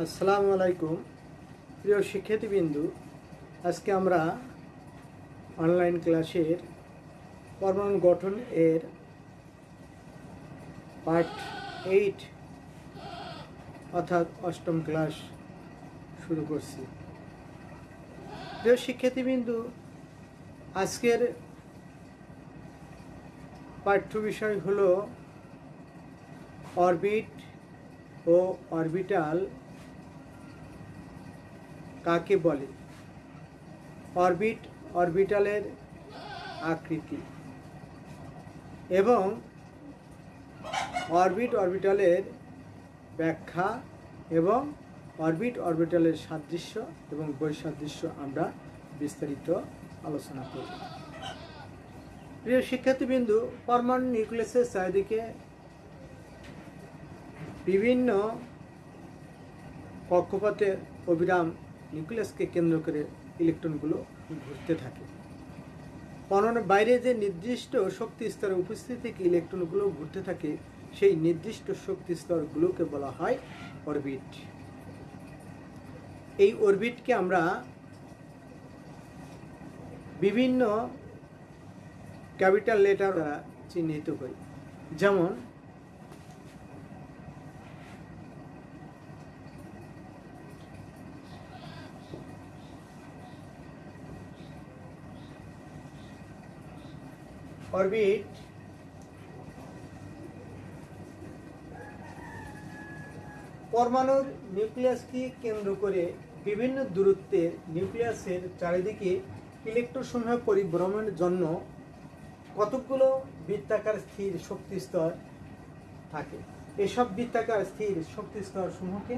আসসালামু আলাইকুম। প্রিয় শিক্ষার্থীবৃন্দু, আজকে আমরা অনলাইন ক্লাসের পরমাণু গঠন এর পার্ট এইট অর্থাৎ অষ্টম ক্লাস শুরু করছি। প্রিয় শিক্ষার্থীবৃন্দু, আজকের পাঠ্য বিষয় হলো অরবিট ও অরবিটাল কাকে বলে? অরবিট, অরবিটালের আকৃতি। এবং অরবিট, অরবিটালের ব্যাখ্যা এবং অরবিট, অরবিটালের সাদৃশ্য এবং বৈসাদৃশ্য আমরা বিস্তারিত আলোচনা করি প্রিয় শিক্ষার্থীবৃন্দু, পরমাণু নিউক্লিয়াসের চারিদিকে বিভিন্ন কক্ষপথে অবিরাম নিউক্লিয়াসকে কেন্দ্র করে ইলেকট্রনগুলো ঘুরতে থাকে। পরমাণুর বাইরে যে নির্দিষ্ট শক্তি স্তরে উপস্থিত থেকে ইলেকট্রনগুলো ঘুরতে থাকে, সেই নির্দিষ্ট শক্তি স্তরগুলোকে বলা হয় অরবিট। এই অরবিটকে আমরা বিভিন্ন ক্যাপিটাল লেটার দ্বারা চিহ্নিত করি। যেমন অরবিট পরমাণুর নিউক্লিয়াসকে কেন্দ্র করে বিভিন্ন দূরত্বে নিউক্লিয়াসের চারিদিকে ইলেকট্রনসমূহ পরিভ্রমণের জন্য কতকগুলো বৃত্তাকার স্থির শক্তি স্তর থাকে? এসব বৃত্তাকার স্থির শক্তি স্তর সমূহকে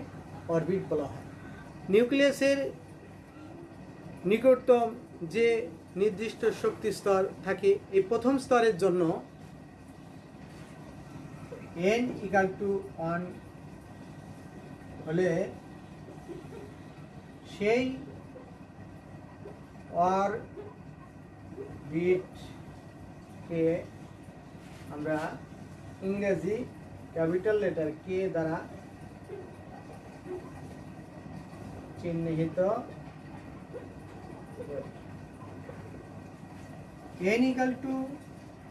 অরবিট বলা হয়। নিউক্লিয়াসের নিকটতম যে নির্দিষ্ট শক্তি স্তর থাকে। এই প্রথম স্তরের জন্য এন ইকাল টু ওয়ান হলে সেই অর বিটকে আমরা ইংরেজি ক্যাপিটাল লেটার কে দ্বারা চিহ্নিত এন ইকাল টু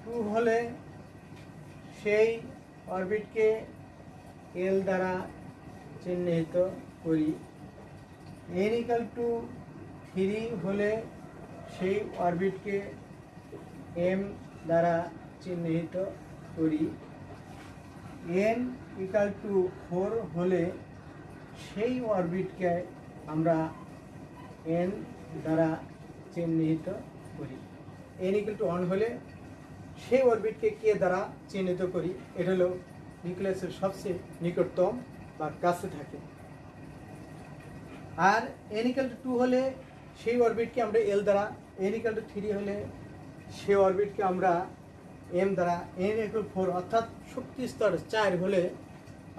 টু হলে সেই অরবিটকে এল দ্বারা চিহ্নিত করি। এন ইকাল টু থ্রি হলে সেই অরবিটকে এম দ্বারা চিহ্নিত করি। এন ইকাল টু ফোর হলে সেই অরবিটকে আমরা এন দ্বারা চিহ্নিত করি। এন ইকুয়াল টু ওয়ান হলে সেই অরবিটকে কে দ্বারা চিহ্নিত করি? এটা হলো নিউক্লিয়াসের সবচেয়ে নিকটতম বা কাছে থাকে। আর এন ইকুয়াল টু টু হলে সেই অরবিটকে আমরা এল দ্বারা এন ইকুয়াল টু থ্রি হলে সেই অরবিটকে আমরা এম দ্বারা এন ইকুয়াল ফোর অর্থাৎ শক্তি স্তর চার হলে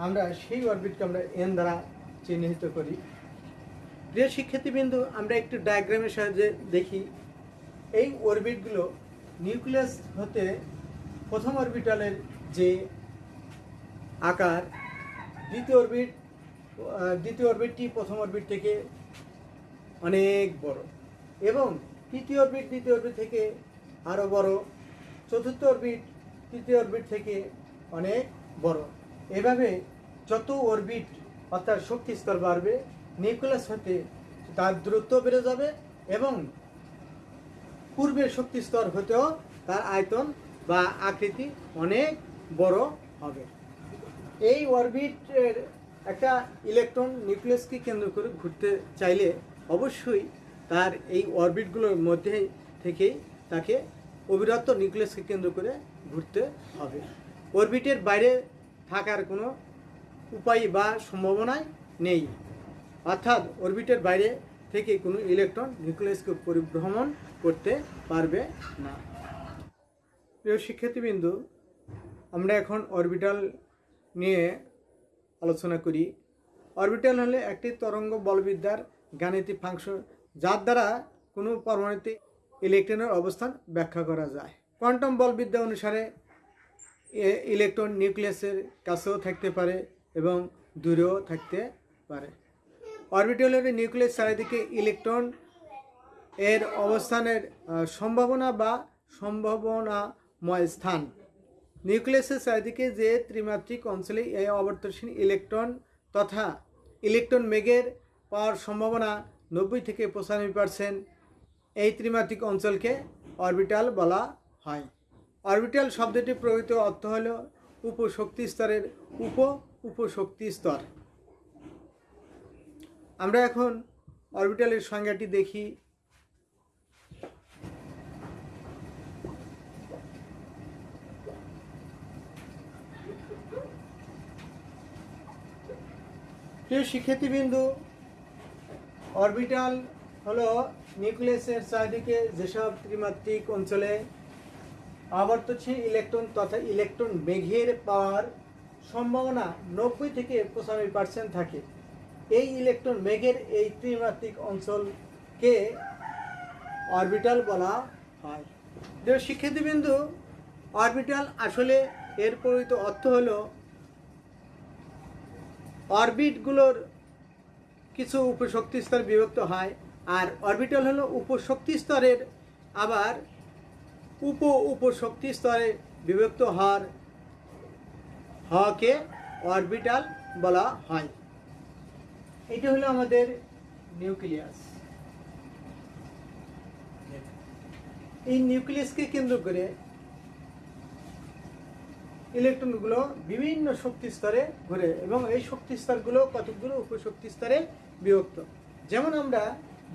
আমরা সেই অরবিটকে আমরা এন দ্বারা চিহ্নিত করি। প্রিয় শিক্ষার্থীবৃন্দু, আমরা একটু ডায়াগ্রামের সাহায্যে দেখি এই অরবিটগুলো নিউক্লিয়াস হতে প্রথম অরবিটালের যে আকার, দ্বিতীয় অরবিট দ্বিতীয় অরবিটটি প্রথম অরবিট থেকে অনেক বড় এবং তৃতীয় অরবিট দ্বিতীয় অরবিট থেকে আরও বড়, চতুর্থ অরবিট তৃতীয় অরবিট থেকে অনেক বড়। এভাবে যত অরবিট অর্থাৎ শক্তি স্তর বাড়বে নিউক্লিয়াস হতে তার দূরত্ব বেড়ে যাবে এবং পূর্বের শক্তি স্তর হতেও তার আয়তন বা আকৃতি অনেক বড় হবে। এই অরবিটের একটা ইলেকট্রন নিউক্লিয়াসকে কেন্দ্র করে ঘুরতে চাইলে অবশ্যই তার এই অরবিটগুলোর মধ্যে থেকেই তাকে অবিরত নিউক্লিয়াসকে কেন্দ্র করে ঘুরতে হবে। অরবিটের বাইরে থাকার কোনো উপায় বা সম্ভাবনাই নেই। অর্থাৎ অরবিটের বাইরে থেকে কোনো ইলেকট্রন নিউক্লিয়াসকে পরিভ্রমণ করতে পারবে না। প্রিয় শিক্ষার্থীবৃন্দু, আমরা এখন অরবিটাল নিয়ে আলোচনা করি। অরবিটাল হলে একটি তরঙ্গ বলবিদ্যার গাণিতিক ফাংশন, যার দ্বারা কোনো পরমাণুতে ইলেকট্রনের অবস্থান ব্যাখ্যা করা যায়। কোয়ান্টাম বলবিদ্যা অনুসারে ইলেকট্রন নিউক্লিয়াসের কাছেও থাকতে পারে এবং দূরেও থাকতে পারে। অরবিটাল হলো নিউক্লিয়াস চারিদিকে ইলেকট্রন এর অবস্থানের সম্ভাবনা বা সম্ভাবনাময় স্থান। নিউক্লিয়াসের চারিদিকে যে ত্রিমাত্রিক অঞ্চলে এই অবর্তনশীল ইলেকট্রন তথা ইলেকট্রন মেঘের পাওয়ার সম্ভাবনা নব্বই থেকে পঁচানব্বই পার্সেন্ট এই ত্রিমাত্রিক অঞ্চলকে অরবিটাল বলা হয়। অরবিটাল শব্দটির প্রকৃত অর্থ হল উপশক্তি স্তরের উপ উপশক্তি স্তর। আমরা এখন অরবিটালের সংজ্ঞাটি দেখি। প্রিয় শিক্ষার্থীবৃন্দু, অরবিটাল হলো নিউক্লিয়াসের চারিদিকে যেসব ত্রিমাত্রিক অঞ্চলে আবর্তনশীল ইলেকট্রন তথা ইলেকট্রন মেঘের পাওয়ার সম্ভাবনা নব্বই থেকে পঁচানব্বই পার্সেন্ট থাকে। এই ইলেকট্রন মেঘের এই ত্রিমাত্রিক অঞ্চলকে অরবিটাল বলা হয়। শিক্ষার্থীবৃন্দু, অরবিটাল আসলে এর প্রকৃত অর্থ হলো অরবিটগুলোর কিছু উপশক্তি স্তর বিভক্ত হয়, আর অরবিটাল হলো উপশক্তি স্তরের আবার উপ উপশক্তি স্তরে বিভক্ত হওয়ার হওয়াকে অরবিটাল বলা হয়। এটা হলো আমাদের নিউক্লিয়াস। এই নিউক্লিয়াসকে কেন্দ্র করে ইলেকট্রনগুলো বিভিন্ন শক্তি স্তরে ঘুরে এবং এই শক্তি স্তরগুলো কতগুলো উপশক্তি স্তরে বিভক্ত। যেমন আমরা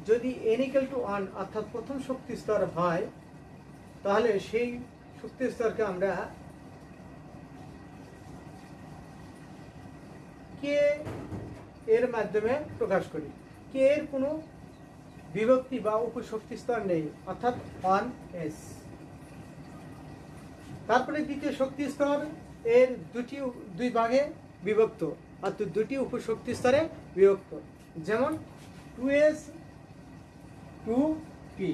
যদি এনিক্যাল টু ওয়ান অর্থাৎ প্রথম শক্তি স্তর হয়, তাহলে সেই শক্তি স্তরকে আমরা কে এর মাধ্যমে প্রকাশ করি। কে এর কোনো বিভক্তি বা উপশক্তি স্তর নেই, অর্থাৎ ওয়ান এস তারপরে দ্বিতীয় শক্তি স্তর, এর দুটি দুই ভাগে বিভক্ত, অর্থাৎ দুটি উপশক্তি স্তরে বিভক্ত। যেমন টু এস টু পি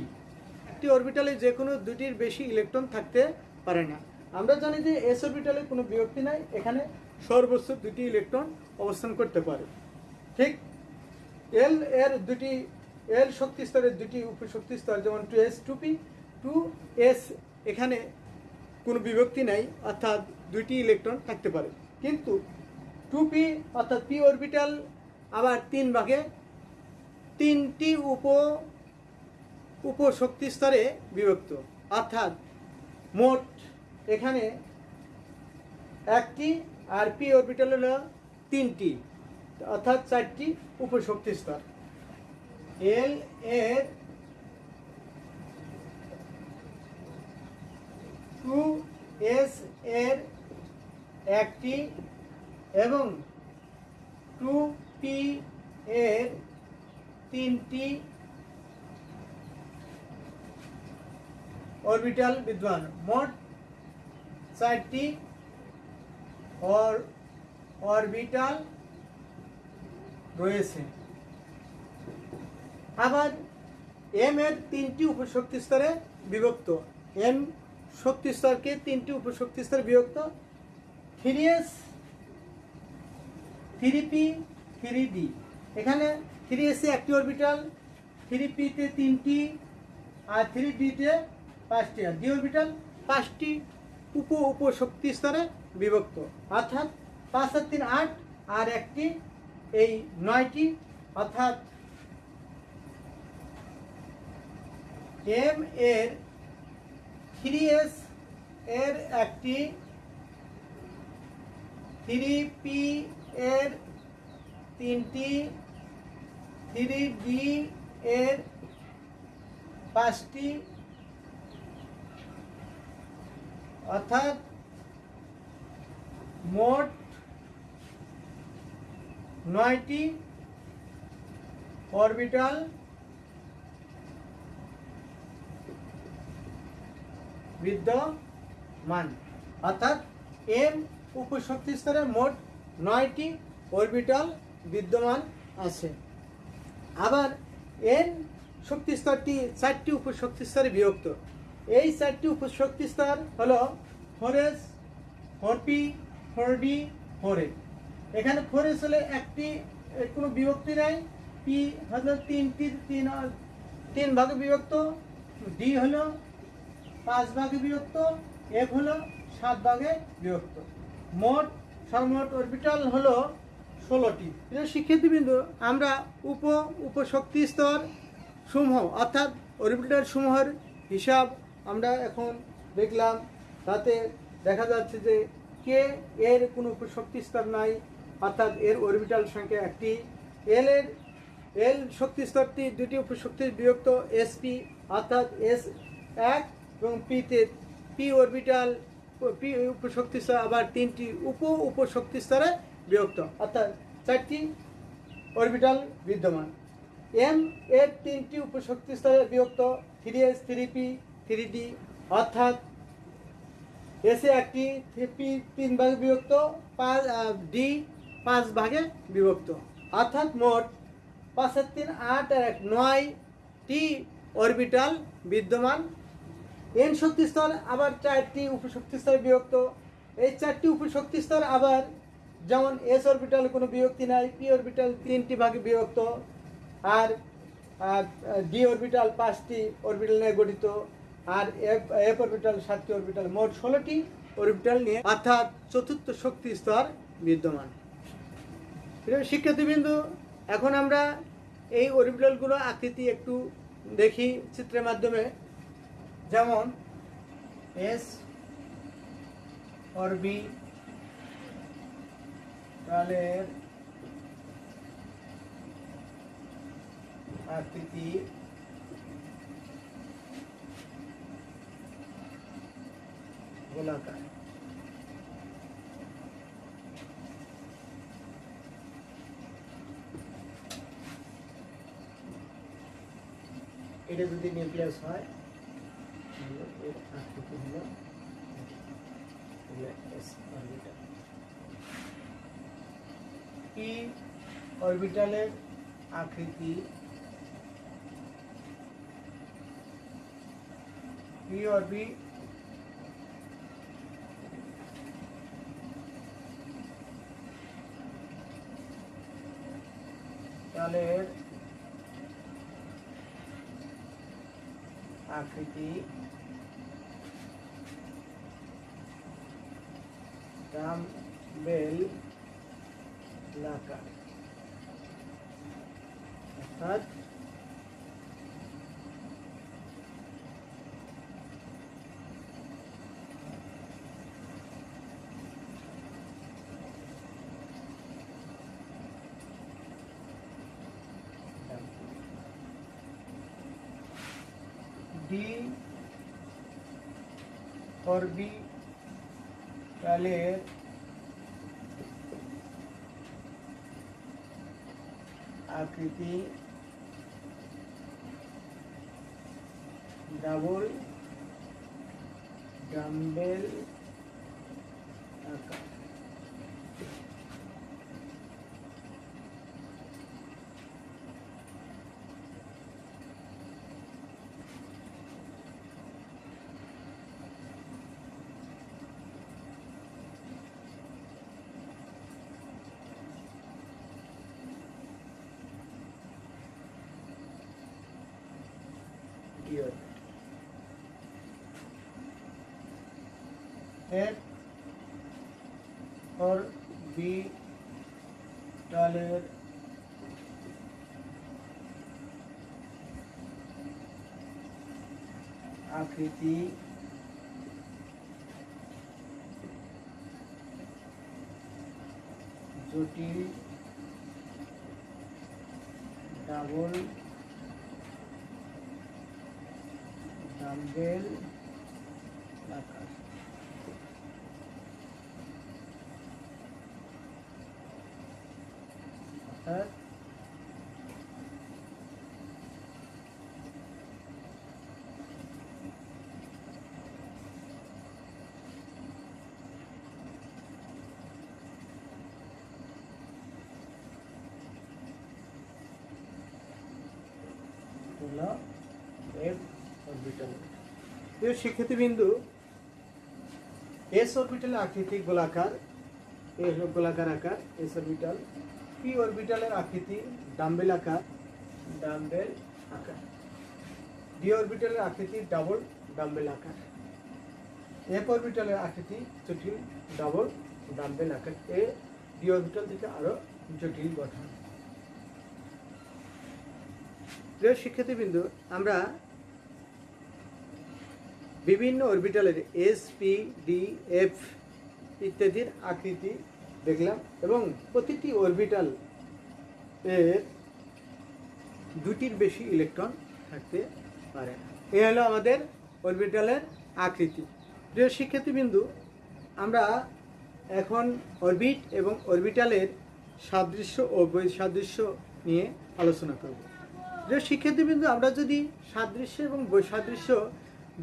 একটি অরবিটালে যে কোনো দুটির বেশি ইলেকট্রন থাকতে পারে না। আমরা জানি যে এস অরবিটালে কোনো বিভক্তি নাই, এখানে সর্বোচ্চ দুটি ইলেকট্রন অবস্থান করতে পারে। ঠিক? এল এর দুটি এল শক্তি স্তরের দুটি উপশক্তি স্তর, যেমন two s two p two s এখানে কোনো বিভক্তি নাই, অর্থাৎ দুইটি ইলেকট্রন থাকতে পারে। কিন্তু টু পি অর্থাৎ পি অরবিটাল আবার তিন ভাগে, তিনটি উপ, উপশক্তি স্তরে বিভক্ত। অর্থাৎ মোট এখানে একটি আর পি অরবিটাল হলো তিনটি। অর্থাৎ চারটি উপশক্তি স্তর। এল এর টু এস এর একটি এবং টু পি এর তিনটি অরবিটাল বিদ্যমান। মোট চারটি অর অরবিটাল রয়েছে। আবার এম এর তিনটি উপশক্তি স্তরে বিভক্ত। এম শক্তি স্তরকে তিনটি উপশক্তি স্তরে বিভক্ত। Three s three p three d এখানে থ্রি এসে একটি অরবিটাল থ্রি পিতে তিনটি আর থ্রি ডিতে পাঁচটি। আর ডি অরবিটাল পাঁচটি উপ উপশক্তি স্তরে বিভক্ত। অর্থাৎ পাঁচ আর তিন আট আর একটি এই নয়টি, অর্থাৎ এম এর থ্রি এস এর একটি, থ্রি পি এর তিনটি, থ্রি ডি এর পাঁচটি, অর্থাৎ মোট নয়টি অরবিটাল বিদ্যমান। অর্থাৎ এম উপশক্তি স্তরে মোট নয়টি অরবিটাল বিদ্যমান আছে। আবার এন শক্তি স্তরটি চারটি উপশক্তি স্তরে বিভক্ত। এই চারটি উপশক্তি স্তর হলো four s four p four এখানে ফোর হলে একটি কোনো বিভক্তি নাই। পি হলো তিনটি তিন তিন ভাগে বিভক্ত ডি হলো পাঁচ ভাগে বিভক্ত এফ হলো সাত ভাগে বিভক্ত। মোট সর্বমোট অরবিটাল হলো ষোলোটি। শিক্ষার্থীবৃন্দ, আমরা উপ, উপশক্তি স্তর সমূহ, অর্থাৎ অরবিটাল সমূহের হিসাব আমরা এখন দেখলাম। তাতে দেখা যাচ্ছে যে কে এর কোনো উপশক্তি স্তর নাই। অর্থাৎ এর অরবিটাল সংখ্যা একটি। এল এর এল শক্তি স্তরটি দুটি উপশক্তির বিভক্ত এসপি অর্থাৎ এস এক এবং পিতে পি অরবিটাল পি উপশক্তি স্তর আবার তিনটি উপ উপশক্তি স্তরে বিভক্ত, অর্থাৎ চারটি অরবিটাল বিদ্যমান। এম এর তিনটি উপশক্তি স্তরে বিভক্ত three s three p three d অর্থাৎ এসে একটি পি তিন ভাগে বিভক্ত, পাঁচ ডি পাঁচ ভাগে বিভক্ত। অর্থাৎ মোট পাঁচের তিন আট আর এক নয়টি অরবিটাল বিদ্যমান। এন শক্তি স্তর আবার চারটি উপশক্তি স্তরে বিভক্ত। এই চারটি উপশক্তি স্তর আবার যেমন এস অরবিটাল কোনো বিভক্তি নাই, পি অরবিটাল তিনটি ভাগে বিভক্ত। আর, ডি অরবিটাল পাঁচটি অরবিটাল নিয়ে গঠিত। আর এফ এফ অরবিটাল সাতটি অরবিটাল। মোট ষোলোটি অরবিটাল নিয়ে অর্থাৎ চতুর্থ শক্তি স্তর বিদ্যমান। শিক্ষার্থীবৃন্দু, এখন আমরা এই অরবিটালগুলো আকৃতি একটু দেখি চিত্রের মাধ্যমে। যেমন এস অরবি তালের আকৃতি গোলাকার। এটা যদি নিউক্লিয়াস হয় এর আকৃতি অরবিটালের আকৃতি পি অরবি তালের আকৃতি ডাম্বেল লাকা অর্থাৎ ডি অরবিটালের আকৃতি ডাবল ডাম্বেল আকার F or B ডালের আকৃতি জটিল ডাবল ডাম্বেল আকার অর্থাৎ হলো এফ অরবিটাল প্রিয় শিক্ষার্থীবিন্দু এস অরবিটাল আকৃতি গোলাকার এ হলো গোলাকার আকার এস অরবিটাল পি অরবিটালের আকৃতি ডাম্বেল আকার ডাম্বেল আকার। ডি অরবিটালের আকৃতি ডাবল ডাম্বেল আকার। এফ অরবিটালের আকৃতি জটিল ডাবল ডাম্বেল আকার। এ ডি অরবিটাল থেকে আরও জটিল গঠন। প্রিয় শিক্ষার্থীবৃন্দ আমরা বিভিন্ন অরবিটালের এস পি ডি এফ ইত্যাদির আকৃতি দেখলাম এবং প্রতিটি অরবিটাল এর দুটির বেশি ইলেকট্রন থাকতে পারে। এ হলো আমাদের অরবিটালের আকৃতি। প্রিয় শিক্ষার্থীবিন্দু, আমরা এখন অরবিট এবং অরবিটালের সাদৃশ্য ও বৈসাদৃশ্য নিয়ে আলোচনা করব। প্রিয় শিক্ষার্থীবৃন্দু, আমরা যদি সাদৃশ্য এবং বৈসাদৃশ্য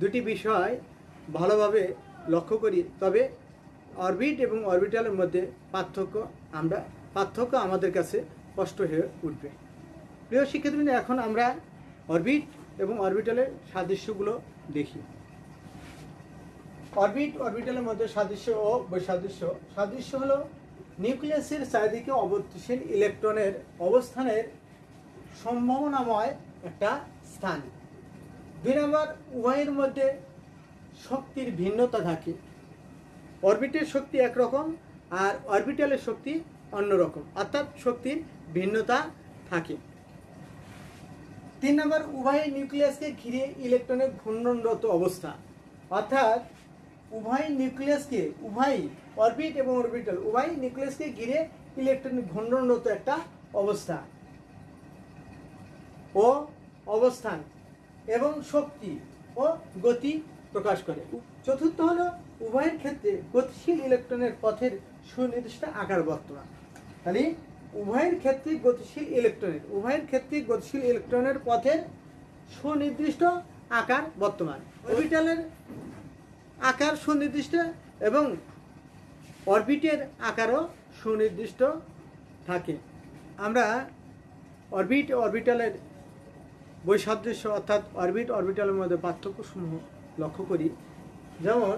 দুটি বিষয় ভালোভাবে লক্ষ্য করি। তবে অরবিট এবং অরবিটালের মধ্যে পার্থক্য আমরা, পার্থক্য আমাদের কাছে স্পষ্ট হয়ে উঠবে। প্রিয় শিক্ষার্থীবৃন্দ, এখন আমরা অরবিট এবং অরবিটালের সাদৃশ্যগুলো দেখি। অরবিট অরবিটালের মধ্যে সাদৃশ্য ও বৈসাদৃশ্য। সাদৃশ্য হলো নিউক্লিয়াসের চারিদিকে অবর্তশীল ইলেকট্রনের অবস্থানের সম্ভাবনাময় একটা স্থান। দুই নম্বর, উভয়ের মধ্যে শক্তির ভিন্নতা থাকে। অরবিটের শক্তি একরকম আর অরবিটালের শক্তি অন্যরকম। অর্থাৎ শক্তির ভিন্নতা থাকে। তিন নম্বর, উভয় নিউক্লিয়াসকে ঘিরে ইলেকট্রনের ঘূর্ণনরত অবস্থা। অর্থাৎ উভয় নিউক্লিয়াসকে, উভয় অরবিট এবং অরবিটাল, উভয় নিউক্লিয়াসকে ঘিরে ইলেকট্রনের ঘূর্ণনরত একটা অবস্থা ও অবস্থান। এবং শক্তি ও গতি প্রকাশ করে। চতুর্থ হলো, উভয়ের ক্ষেত্রে গতিশীল ইলেকট্রনের পথের সুনির্দিষ্ট আকার বর্তমান। তাহলে, উভয়ের ক্ষেত্রে গতিশীল ইলেকট্রনের, উভয়ের ক্ষেত্রে গতিশীল ইলেকট্রনের পথের সুনির্দিষ্ট আকার বর্তমান। অরবিটালের আকার সুনির্দিষ্ট এবং অরবিটের আকারও সুনির্দিষ্ট থাকে। আমরা অরবিট, অরবিটালের বৈসাদৃশ্য অর্থাৎ অরবিট অরবিটালের মধ্যে পার্থক্যসমূহ লক্ষ্য করি। যেমন,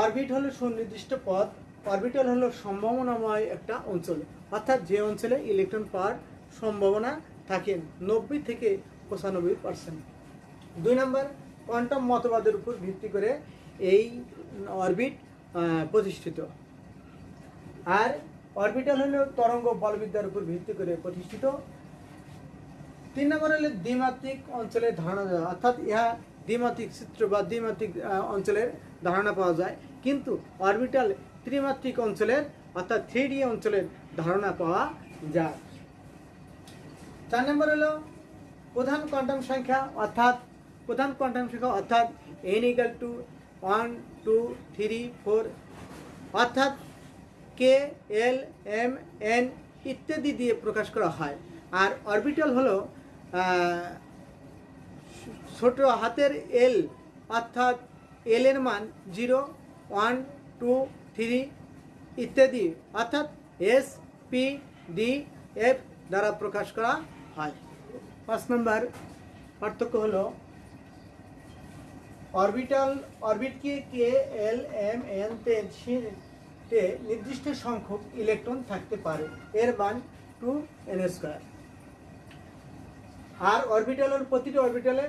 অরবিট হলো সুনির্দিষ্ট পথ, অরবিটাল হলো সম্ভাবনাময় একটা অঞ্চল। অর্থাৎ যে অঞ্চলে ইলেকট্রন পাওয়ার সম্ভাবনা থাকে নব্বই থেকে পঁচানব্বই পার্সেন্ট দুই নম্বর, কোয়ান্টাম মতবাদের উপর ভিত্তি করে এই অরবিট প্রতিষ্ঠিত। আর অরবিটাল হলো তরঙ্গ বলবিদ্যার উপর ভিত্তি করে প্রতিষ্ঠিত। তিন নম্বর হলো দ্বিমাত্রিক অঞ্চলের ধারণা দেওয়া, অর্থাৎ ইহা দ্বিমাত্রিক চিত্র বা দ্বিমাত্রিক অঞ্চলের ধারণা পাওয়া যায়। কিন্তু অরবিটাল ত্রিমাত্রিক অঞ্চলের, অর্থাৎ থ্রি অঞ্চলের ধারণা পাওয়া যায়। চার নম্বর হলো প্রধান কোয়ান্টাম সংখ্যা, অর্থাৎ প্রধান কোয়ান্টাম সংখ্যা, অর্থাৎ n equal to one two three four অর্থাৎ কে এল এম এন ইত্যাদি দিয়ে প্রকাশ করা হয়। আর অরবিটাল হলো ছোট হাতের এল অর্থাৎ এল এর মান জিরো ওয়ান টু থ্রি ইত্যাদি, অর্থাৎ এস পি ডি এফ দ্বারা প্রকাশ করা হয়। পাঁচ নম্বর পার্থক্য হলো অরবিটাল অরবিটকে কে এল এম এন তে নির্দিষ্ট সংখ্যক ইলেকট্রন থাকতে পারে। এর মান টু এন স্কোয়ার আর অরবিটালের প্রতিটি অরবিটালে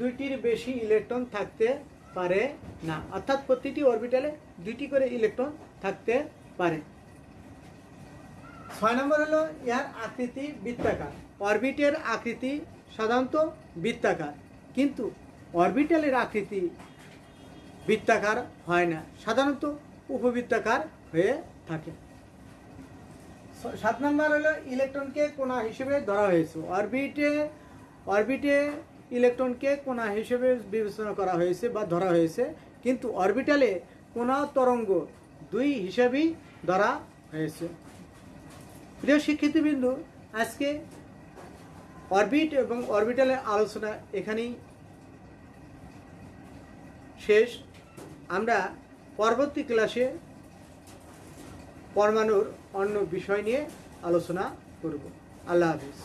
দুইটির বেশি ইলেকট্রন থাকতে পারে না। অর্থাৎ প্রতিটি অরবিটালে দুইটি করে ইলেকট্রন থাকতে পারে। ছয় নম্বর হলো ইহার আকৃতি বৃত্তাকার। অরবিটের আকৃতি সাধারণত বৃত্তাকার। কিন্তু অরবিটালের আকৃতি বৃত্তাকার হয় না। সাধারণত উপবৃত্তাকার হয়ে থাকে। সাত নম্বর হলো ইলেকট্রনকে কোনা হিসেবে ধরা হয়েছে। অরবিটে অরবিটে ইলেকট্রনকে কোনা হিসেবে বিবেচনা করা হয়েছে বা ধরা হয়েছে, কিন্তু অরবিটালে কোনা তরঙ্গ দুই হিসেবেই ধরা হয়েছে। প্রিয় শিক্ষার্থীবৃন্দু, আজকে অরবিট এবং অরবিটালের আলোচনা এখানেই শেষ। আমরা পরবর্তী ক্লাসে পরমাণুর অন্য বিষয় নিয়ে আলোচনা করব। আল্লাহ হাফিজ।